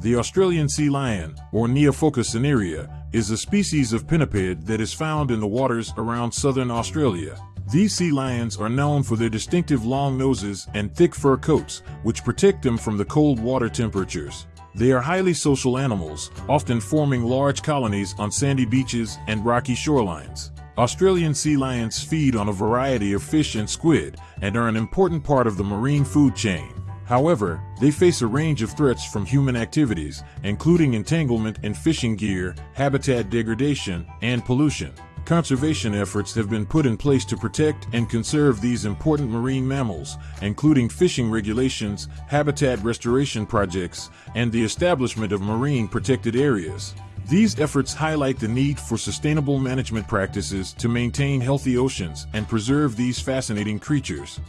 The Australian sea lion, or Neophoca cinerea, is a species of pinniped that is found in the waters around southern Australia. These sea lions are known for their distinctive long noses and thick fur coats, which protect them from the cold water temperatures. They are highly social animals, often forming large colonies on sandy beaches and rocky shorelines. Australian sea lions feed on a variety of fish and squid and are an important part of the marine food chain. However, they face a range of threats from human activities, including entanglement in fishing gear, habitat degradation, and pollution. Conservation efforts have been put in place to protect and conserve these important marine mammals, including fishing regulations, habitat restoration projects, and the establishment of marine protected areas. These efforts highlight the need for sustainable management practices to maintain healthy oceans and preserve these fascinating creatures.